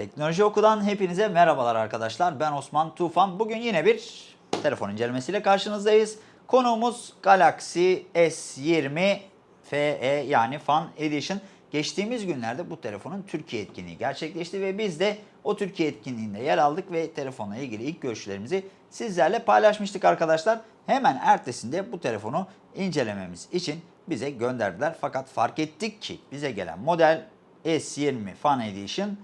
Teknoloji Oku'dan hepinize merhabalar arkadaşlar. Ben Osman Tufan. Bugün yine bir telefon incelemesiyle karşınızdayız. Konuğumuz Galaxy S20 FE yani Fan Edition. Geçtiğimiz günlerde bu telefonun Türkiye etkinliği gerçekleşti ve biz de o Türkiye etkinliğinde yer aldık ve telefonla ilgili ilk görüşlerimizi sizlerle paylaşmıştık arkadaşlar. Hemen ertesinde bu telefonu incelememiz için bize gönderdiler. Fakat fark ettik ki bize gelen model S20 Fan Edition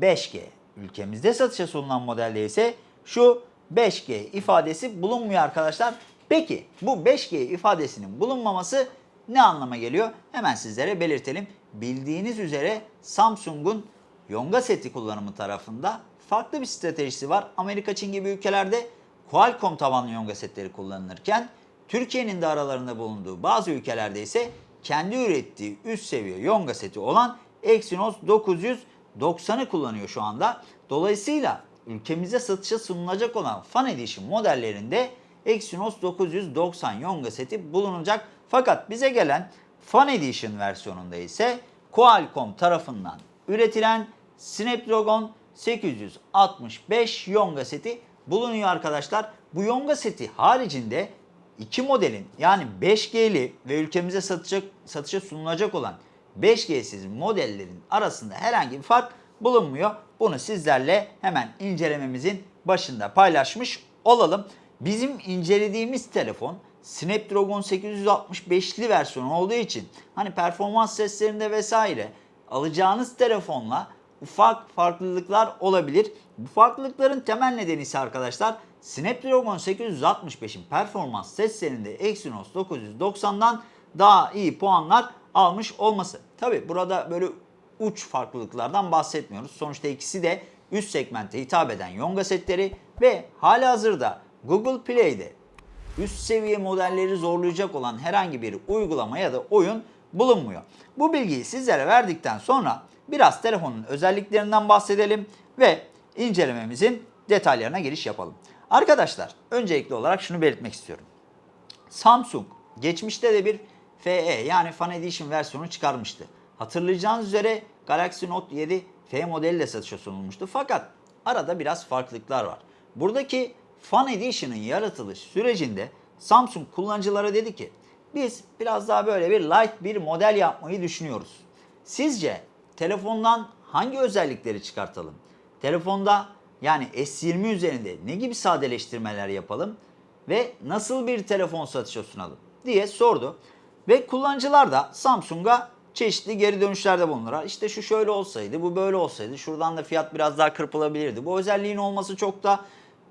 5G. Ülkemizde satışa sunulan modelde ise şu 5G ifadesi bulunmuyor arkadaşlar. Peki bu 5G ifadesinin bulunmaması ne anlama geliyor? Hemen sizlere belirtelim. Bildiğiniz üzere Samsung'un Yonga seti kullanımı tarafında farklı bir stratejisi var. Amerika, Çin gibi ülkelerde Qualcomm tabanlı Yonga setleri kullanılırken Türkiye'nin de aralarında bulunduğu bazı ülkelerde ise kendi ürettiği üst seviye Yonga seti olan Exynos 990'ı kullanıyor şu anda. Dolayısıyla ülkemize satışa sunulacak olan Fan Edition modellerinde Exynos 990 Yonga seti bulunacak. Fakat bize gelen Fan Edition versiyonunda ise Qualcomm tarafından üretilen Snapdragon 865 Yonga seti bulunuyor arkadaşlar. Bu Yonga seti haricinde iki modelin yani 5G'li ve ülkemize satışa, satışa sunulacak olan 5G'siz modellerin arasında herhangi bir fark bulunmuyor. Bunu sizlerle hemen incelememizin başında paylaşmış olalım. Bizim incelediğimiz telefon Snapdragon 865'li versiyonu olduğu için hani performans seslerinde vesaire alacağınız telefonla ufak farklılıklar olabilir. Bu farklılıkların temel nedeni ise arkadaşlar Snapdragon 865'in performans testlerinde Exynos 990'dan daha iyi puanlar almış olması. Tabi burada böyle uç farklılıklardan bahsetmiyoruz. Sonuçta ikisi de üst segmente hitap eden Yonga setleri ve halihazırda Google Play'de üst seviye modelleri zorlayacak olan herhangi bir uygulama ya da oyun bulunmuyor. Bu bilgiyi sizlere verdikten sonra biraz telefonun özelliklerinden bahsedelim ve incelememizin detaylarına giriş yapalım. Arkadaşlar öncelikli olarak şunu belirtmek istiyorum. Samsung geçmişte de bir FE yani Fan Edition versiyonu çıkarmıştı. Hatırlayacağınız üzere Galaxy Note 7 F modeli de satışa sunulmuştu. Fakat arada biraz farklılıklar var. Buradaki Fan Edition'ın yaratılış sürecinde Samsung kullanıcılara dedi ki biz biraz daha böyle bir light bir model yapmayı düşünüyoruz. Sizce telefondan hangi özellikleri çıkartalım? Telefonda yani S20 üzerinde ne gibi sadeleştirmeler yapalım ve nasıl bir telefon satışa sunalım diye sordu. Ve kullanıcılar da Samsung'a çeşitli geri dönüşlerde bulunurlar. İşte şu şöyle olsaydı, bu böyle olsaydı, şuradan da fiyat biraz daha kırpılabilirdi. Bu özelliğin olması çok da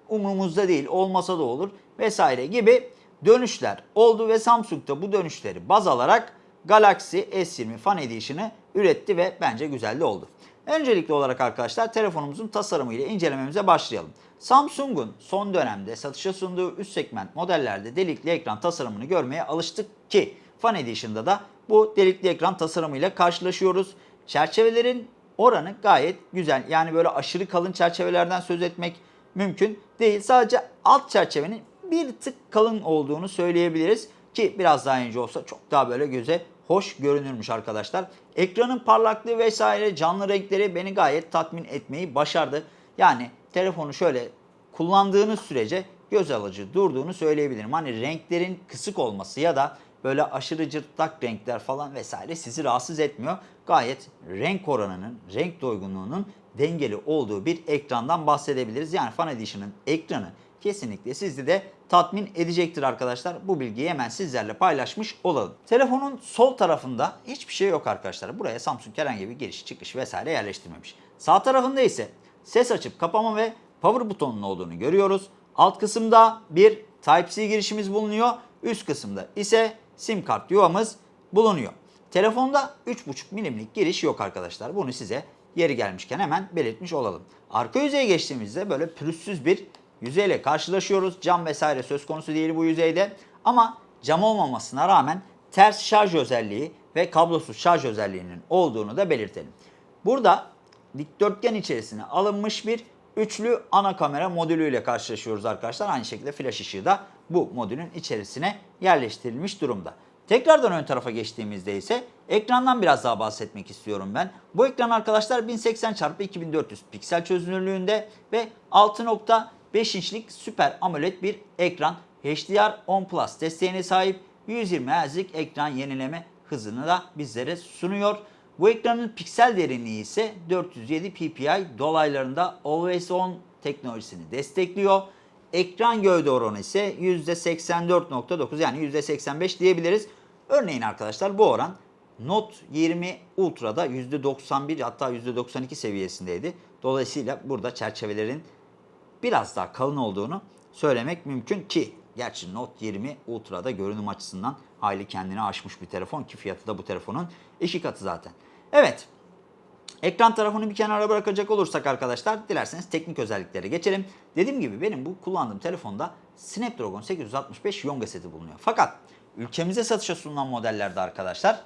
umurumuzda değil, olmasa da olur vesaire gibi dönüşler oldu ve Samsung da bu dönüşleri baz alarak Galaxy S20 Fan Edition'ı üretti ve bence güzel de oldu. Öncelikli olarak arkadaşlar telefonumuzun tasarımı ile incelememize başlayalım. Samsung'un son dönemde satışa sunduğu üst segment modellerde delikli ekran tasarımını görmeye alıştık ki Fan Edition'da da bu delikli ekran tasarımıyla karşılaşıyoruz. Çerçevelerin oranı gayet güzel. Yani böyle aşırı kalın çerçevelerden söz etmek mümkün değil. Sadece alt çerçevenin bir tık kalın olduğunu söyleyebiliriz ki biraz daha ince olsa çok daha böyle göze hoş görünürmüş arkadaşlar. Ekranın parlaklığı vesaire canlı renkleri beni gayet tatmin etmeyi başardı. Yani telefonu şöyle kullandığınız sürece göz alıcı durduğunu söyleyebilirim. Hani renklerin kısık olması ya da böyle aşırı cırtlak renkler falan vesaire sizi rahatsız etmiyor. Gayet renk oranının, renk doygunluğunun dengeli olduğu bir ekrandan bahsedebiliriz. Yani Fan Edition'ın ekranı kesinlikle sizi de tatmin edecektir arkadaşlar. Bu bilgiyi hemen sizlerle paylaşmış olalım. Telefonun sol tarafında hiçbir şey yok arkadaşlar. Buraya Samsung herhangi bir giriş çıkış vesaire yerleştirmemiş. Sağ tarafında ise ses açıp kapama ve power butonunun olduğunu görüyoruz. Alt kısımda bir Type-C girişimiz bulunuyor. Üst kısımda ise sim kart yuvamız bulunuyor. Telefonda 3.5 milimlik giriş yok arkadaşlar. Bunu size yeri gelmişken hemen belirtmiş olalım. Arka yüzeye geçtiğimizde böyle pürüzsüz bir yüzeyle karşılaşıyoruz. Cam vesaire söz konusu değil bu yüzeyde. Ama cam olmamasına rağmen ters şarj özelliği ve kablosuz şarj özelliğinin olduğunu da belirtelim. Burada dikdörtgen içerisine alınmış bir üçlü ana kamera modülüyle karşılaşıyoruz arkadaşlar. Aynı şekilde flash ışığı da bu modülün içerisine yerleştirilmiş durumda. Tekrardan ön tarafa geçtiğimizde ise ekrandan biraz daha bahsetmek istiyorum ben. Bu ekran arkadaşlar 1080 x 2400 piksel çözünürlüğünde ve 6.5 inçlik Super AMOLED bir ekran. HDR10 Plus desteğine sahip 120 Hz'lik ekran yenileme hızını da bizlere sunuyor. Bu ekranın piksel derinliği ise 407 ppi dolaylarında Always On teknolojisini destekliyor. Ekran gövde oranı ise %84.9 yani %85 diyebiliriz. Örneğin arkadaşlar bu oran Note 20 Ultra'da %91 hatta %92 seviyesindeydi. Dolayısıyla burada çerçevelerin biraz daha kalın olduğunu söylemek mümkün ki gerçi Note 20 Ultra'da görünüm açısından hayli kendini aşmış bir telefon ki fiyatı da bu telefonun iki katı zaten. Evet Ekran tarafını bir kenara bırakacak olursak arkadaşlar dilerseniz teknik özelliklere geçelim. Dediğim gibi benim bu kullandığım telefonda Snapdragon 865 Yonga seti bulunuyor. Fakat ülkemize satışa sunulan modellerde arkadaşlar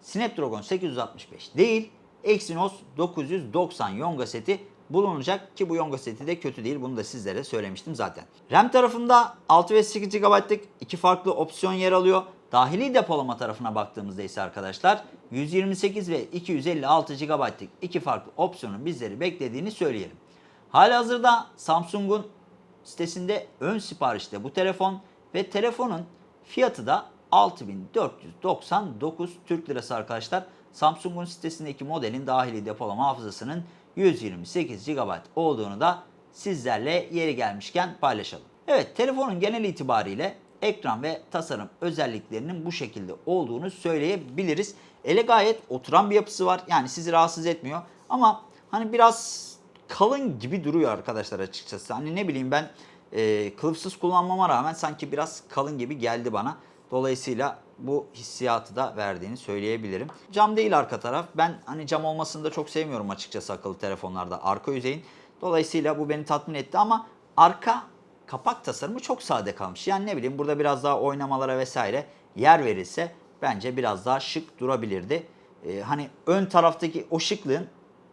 Snapdragon 865 değil Exynos 990 Yonga seti bulunacak ki bu Yonga seti de kötü değil. Bunu da sizlere söylemiştim zaten. RAM tarafında 6 ve 8 GB'lık iki farklı opsiyon yer alıyor. Dahili depolama tarafına baktığımızda ise arkadaşlar 128 ve 256 GB'lık iki farklı opsiyonun bizleri beklediğini söyleyelim. Halihazırda Samsung'un sitesinde ön siparişte bu telefon ve telefonun fiyatı da 6499 Türk Lirası arkadaşlar. Samsung'un sitesindeki modelin dahili depolama hafızasının 128 GB olduğunu da sizlerle yeri gelmişken paylaşalım. Evet telefonun genel itibariyle ekran ve tasarım özelliklerinin bu şekilde olduğunu söyleyebiliriz. Ele gayet oturan bir yapısı var. Yani sizi rahatsız etmiyor. Ama hani biraz kalın gibi duruyor arkadaşlar açıkçası. Hani ne bileyim ben e, kılıfsız kullanmama rağmen sanki biraz kalın gibi geldi bana. Dolayısıyla bu hissiyatı da verdiğini söyleyebilirim. Cam değil arka taraf. Ben hani cam olmasını da çok sevmiyorum açıkçası akıllı telefonlarda arka yüzeyin. Dolayısıyla bu beni tatmin etti ama arka kapak tasarımı çok sade kalmış. Yani ne bileyim burada biraz daha oynamalara vesaire yer verilse bence biraz daha şık durabilirdi. Ee, hani ön taraftaki o şıklığın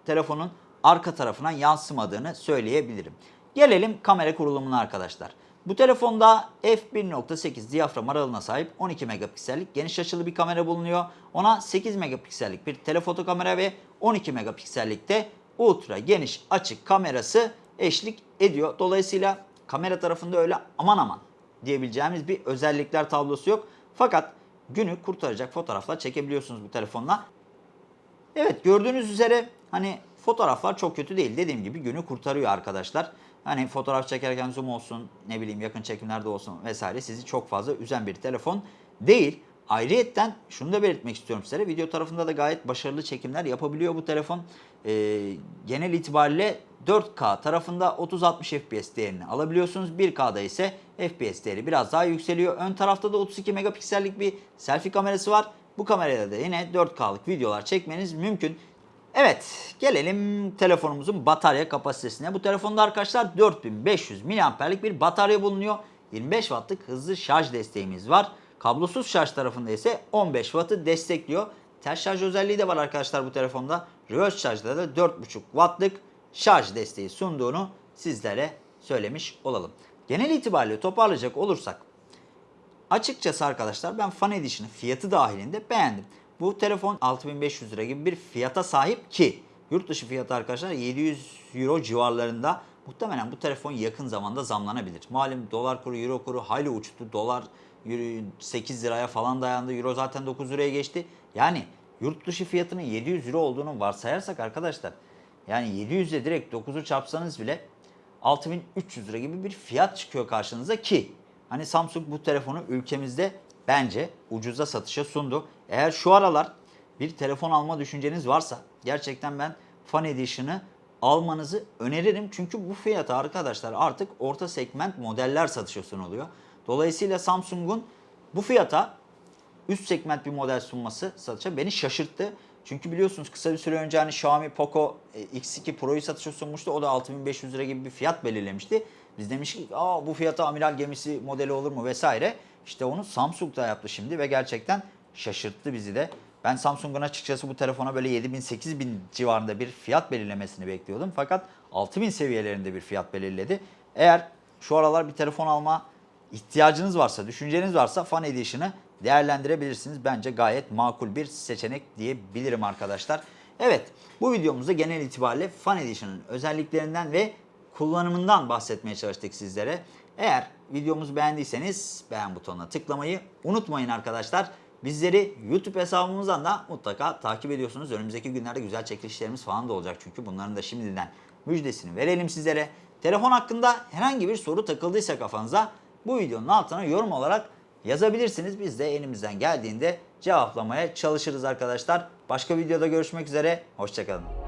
telefonun arka tarafına yansımadığını söyleyebilirim. Gelelim kamera kurulumuna arkadaşlar. Bu telefonda f1.8 diyafram aralığına sahip 12 megapiksellik geniş açılı bir kamera bulunuyor. Ona 8 megapiksellik bir telefoto kamera ve 12 megapiksellik de ultra geniş açık kamerası eşlik ediyor. Dolayısıyla kamera tarafında öyle aman aman diyebileceğimiz bir özellikler tablosu yok. Fakat günü kurtaracak fotoğraflar çekebiliyorsunuz bu telefonla. Evet gördüğünüz üzere hani fotoğraflar çok kötü değil. Dediğim gibi günü kurtarıyor arkadaşlar. Hani fotoğraf çekerken zoom olsun, ne bileyim yakın çekimlerde olsun vesaire sizi çok fazla üzen bir telefon değil. Ayrıyetten şunu da belirtmek istiyorum size. Video tarafında da gayet başarılı çekimler yapabiliyor bu telefon. Ee, genel itibariyle 4K tarafında 30-60 FPS değerini alabiliyorsunuz. 1K'da ise FPS değeri biraz daha yükseliyor. Ön tarafta da 32 megapiksellik bir selfie kamerası var. Bu kamerayla da yine 4K'lık videolar çekmeniz mümkün. Evet gelelim telefonumuzun batarya kapasitesine. Bu telefonda arkadaşlar 4500 mAh'lik bir batarya bulunuyor. 25 Watt'lık hızlı şarj desteğimiz var. Kablosuz şarj tarafında ise 15 Watt'ı destekliyor. Ters şarj özelliği de var arkadaşlar bu telefonda. Reverse şarjda da 4.5 Watt'lık şarj desteği sunduğunu sizlere söylemiş olalım. Genel itibariyle toparlayacak olursak açıkçası arkadaşlar ben Fan Edition'ı fiyatı dahilinde beğendim. Bu telefon 6500 lira gibi bir fiyata sahip ki yurt dışı fiyatı arkadaşlar 700 euro civarlarında. Muhtemelen bu telefon yakın zamanda zamlanabilir. Malum dolar kuru, euro kuru hayli uçtu. Dolar 8 liraya falan dayandı. Euro zaten 9 liraya geçti. Yani yurt dışı fiyatının 700 euro olduğunu varsayarsak arkadaşlar yani 700 ile direkt 9'u çarpsanız bile 6300 lira gibi bir fiyat çıkıyor karşınıza ki hani Samsung bu telefonu ülkemizde bence ucuza satışa sundu. Eğer şu aralar bir telefon alma düşünceniz varsa gerçekten ben Fan Edition'ı almanızı öneririm. Çünkü bu fiyata arkadaşlar artık orta segment modeller satışa sunuluyor. Dolayısıyla Samsung'un bu fiyata üst segment bir model sunması satışa beni şaşırttı. Çünkü biliyorsunuz kısa bir süre önce hani Xiaomi Poco e, X2 Pro'yu satışa sunmuştu. O da 6500 lira gibi bir fiyat belirlemişti. Biz demiştik Aa, bu fiyata amiral gemisi modeli olur mu vesaire. İşte onu Samsung da yaptı şimdi ve gerçekten şaşırttı bizi de. Ben Samsung'un açıkçası bu telefona böyle 7000-8000 civarında bir fiyat belirlemesini bekliyordum. Fakat 6000 seviyelerinde bir fiyat belirledi. Eğer şu aralar bir telefon alma ihtiyacınız varsa, düşünceniz varsa Fan Edition'ı değerlendirebilirsiniz. Bence gayet makul bir seçenek diyebilirim arkadaşlar. Evet bu videomuzda genel itibariyle Fan Edition'ın özelliklerinden ve kullanımından bahsetmeye çalıştık sizlere. Eğer videomuzu beğendiyseniz beğen butonuna tıklamayı unutmayın arkadaşlar. Bizleri YouTube hesabımızdan da mutlaka takip ediyorsunuz. Önümüzdeki günlerde güzel çekilişlerimiz falan da olacak çünkü bunların da şimdiden müjdesini verelim sizlere. Telefon hakkında herhangi bir soru takıldıysa kafanıza bu videonun altına yorum olarak yazabilirsiniz. Biz de elimizden geldiğinde cevaplamaya çalışırız arkadaşlar. Başka videoda görüşmek üzere. Hoşçakalın.